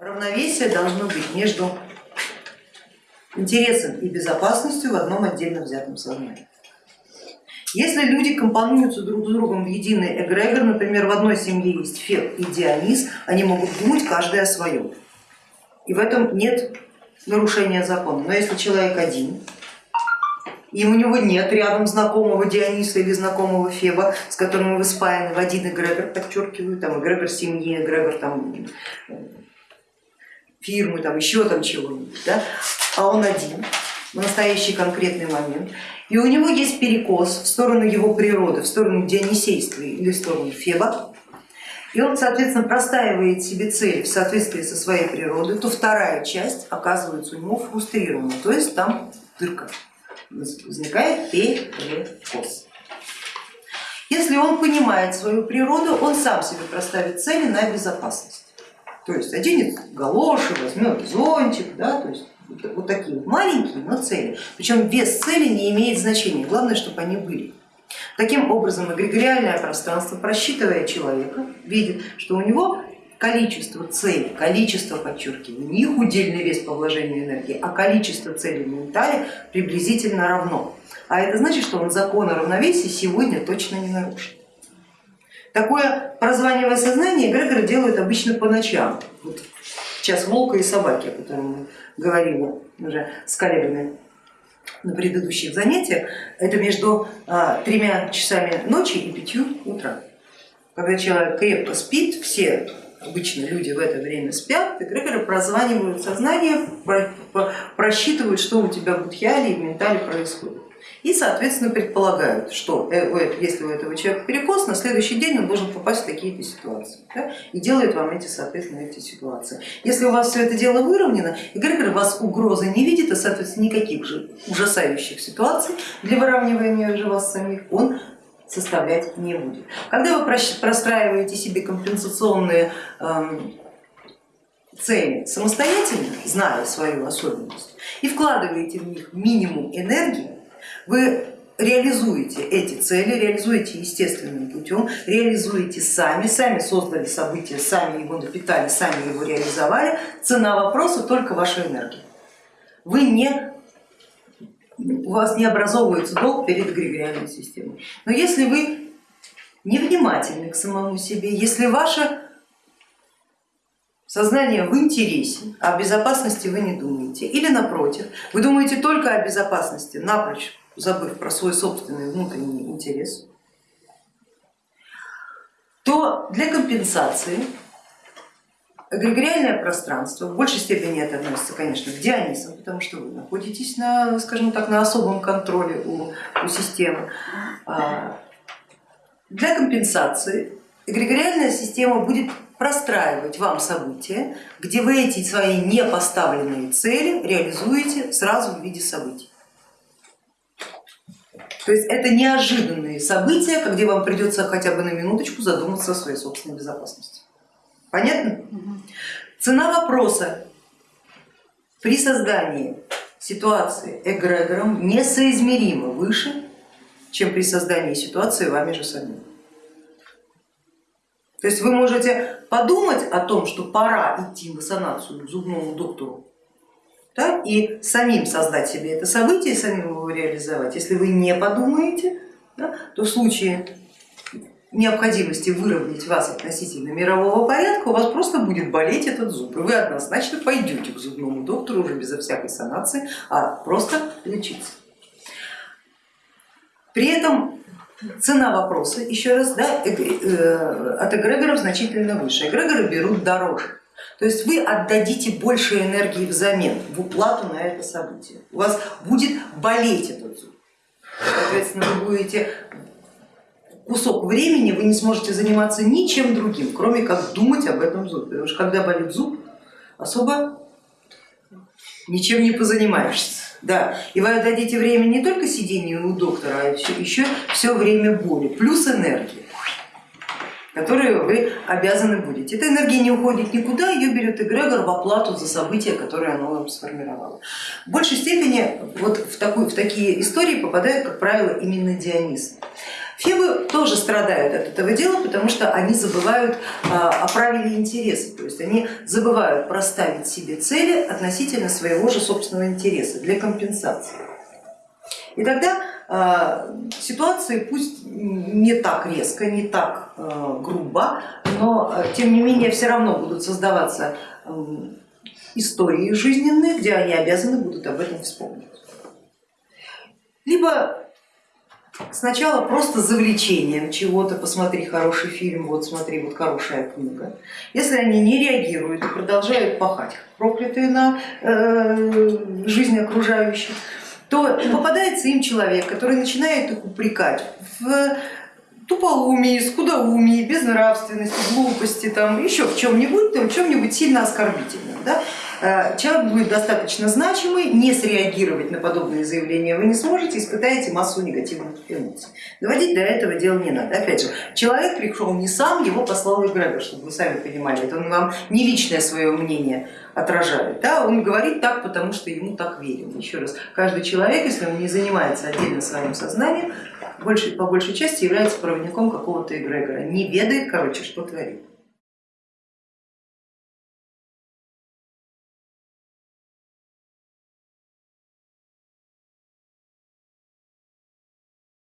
Равновесие должно быть между интересом и безопасностью в одном отдельно взятом сознании. Если люди компонуются друг с другом в единый эгрегор, например, в одной семье есть Феб и Дионис, они могут думать каждый о своем. И в этом нет нарушения закона. Но если человек один, и у него нет рядом знакомого Диониса или знакомого Феба, с которым вы спаяны в один эгрегор, подчеркиваю, там эгрегор семьи, эгрегор там, фирмы, там еще там чего-нибудь, да? а он один в настоящий конкретный момент, и у него есть перекос в сторону его природы, в сторону дионисейства или в сторону Феба, и он, соответственно, простаивает себе цель в соответствии со своей природой, то вторая часть оказывается у него фрустрирована, то есть там дырка возникает перекос. Если он понимает свою природу, он сам себе проставит цели на безопасность. То есть оденет галоши, возьмет зонтик, да, то есть вот такие вот маленькие, но цели. Причем вес цели не имеет значения, главное, чтобы они были. Таким образом, эгрегориальное пространство, просчитывая человека, видит, что у него количество целей, количество, подчеркиваю, не их удельный вес по вложению энергии, а количество целей в ментале приблизительно равно. А это значит, что он закон о равновесии сегодня точно не нарушит. Такое прозванивое сознание эгрегоры делают обычно по ночам. Вот час волка и собаки, о котором мы говорили уже с коллегами на предыдущих занятиях, это между а, тремя часами ночи и пятью утра. Когда человек крепко спит, все обычно люди в это время спят, эгрегоры прозванивают сознание, просчитывают, что у тебя в будхиале и в ментале происходит. И, соответственно, предполагают, что э, если у этого человека перекос, на следующий день он должен попасть в такие-то ситуации. Да? И делают вам эти, соответственно, эти ситуации. Если у вас все это дело выровнено, эгрегор вас угрозы не видит, а, соответственно, никаких же ужасающих ситуаций для выравнивания же вас самих он составлять не будет. Когда вы простраиваете себе компенсационные эм, цели самостоятельно, зная свою особенность, и вкладываете в них минимум энергии, вы реализуете эти цели, реализуете естественным путем, реализуете сами, сами создали события, сами его напитали, сами его реализовали. Цена вопроса только ваша энергия. Вы не у вас не образовывается долг перед эгрегориальной системой. Но если вы невнимательны к самому себе, если ваше сознание в интересе, а о безопасности вы не думаете, или напротив, вы думаете только о безопасности, напрочь забыв про свой собственный внутренний интерес, то для компенсации Эгрегориальное пространство в большей степени это относится, конечно, к Дионисам, потому что вы находитесь на, скажем так, на особом контроле у, у системы. А, для компенсации эгрегориальная система будет простраивать вам события, где вы эти свои непоставленные цели реализуете сразу в виде событий. То есть это неожиданные события, где вам придется хотя бы на минуточку задуматься о своей собственной безопасности. Понятно? Цена вопроса при создании ситуации эгрегором несоизмеримо выше, чем при создании ситуации вами же самим. То есть вы можете подумать о том, что пора идти в санацию к зубному доктору да, и самим создать себе это событие, самим его реализовать. Если вы не подумаете, да, то в случае необходимости выровнять вас относительно мирового порядка, у вас просто будет болеть этот зуб, и вы однозначно пойдете к зубному доктору уже безо всякой санации, а просто лечиться. При этом цена вопроса, еще раз, да, э, от эгрегоров значительно выше, эгрегоры берут дороже. То есть вы отдадите больше энергии взамен в уплату на это событие. У вас будет болеть этот зуб. Соответственно, вы будете кусок времени вы не сможете заниматься ничем другим, кроме как думать об этом зубе. Потому что когда болит зуб, особо ничем не позанимаешься. Да, и вы отдадите время не только сидению у доктора, а еще, все время боли, плюс энергия, которую вы обязаны будете. Эта энергия не уходит никуда, ее берет эгрегор в оплату за события, которые оно вам сформировало. В большей степени вот в, такую, в такие истории попадают, как правило, именно Дионис. Фебы тоже страдают от этого дела, потому что они забывают о правиле интереса, то есть они забывают проставить себе цели относительно своего же собственного интереса для компенсации. И тогда ситуации пусть не так резко, не так э, грубо, но э, тем не менее все равно будут создаваться истории жизненные, где они обязаны будут об этом вспомнить. Либо сначала просто завлечением чего-то, посмотри хороший фильм, вот смотри, вот хорошая книга. Если они не реагируют и продолжают пахать, проклятые на э, жизнь окружающих, то попадается им человек, который начинает их упрекать в тупоумии, скудоумии, безнравственности, глупости, там, еще в чем-нибудь, в чем-нибудь сильно оскорбительном. Да? Э, человек будет достаточно значимый, не среагировать на подобные заявления вы не сможете, испытаете массу негативных эмоций. Доводить до этого дела не надо. Опять же, человек пришел не сам, его послал эгрегор, чтобы вы сами понимали, это он вам не личное свое мнение отражает, да? он говорит так, потому что ему так верим. Еще раз, каждый человек, если он не занимается отдельно своим сознанием, больше, по большей части является проводником какого-то эгрегора, не ведает, короче, что творит.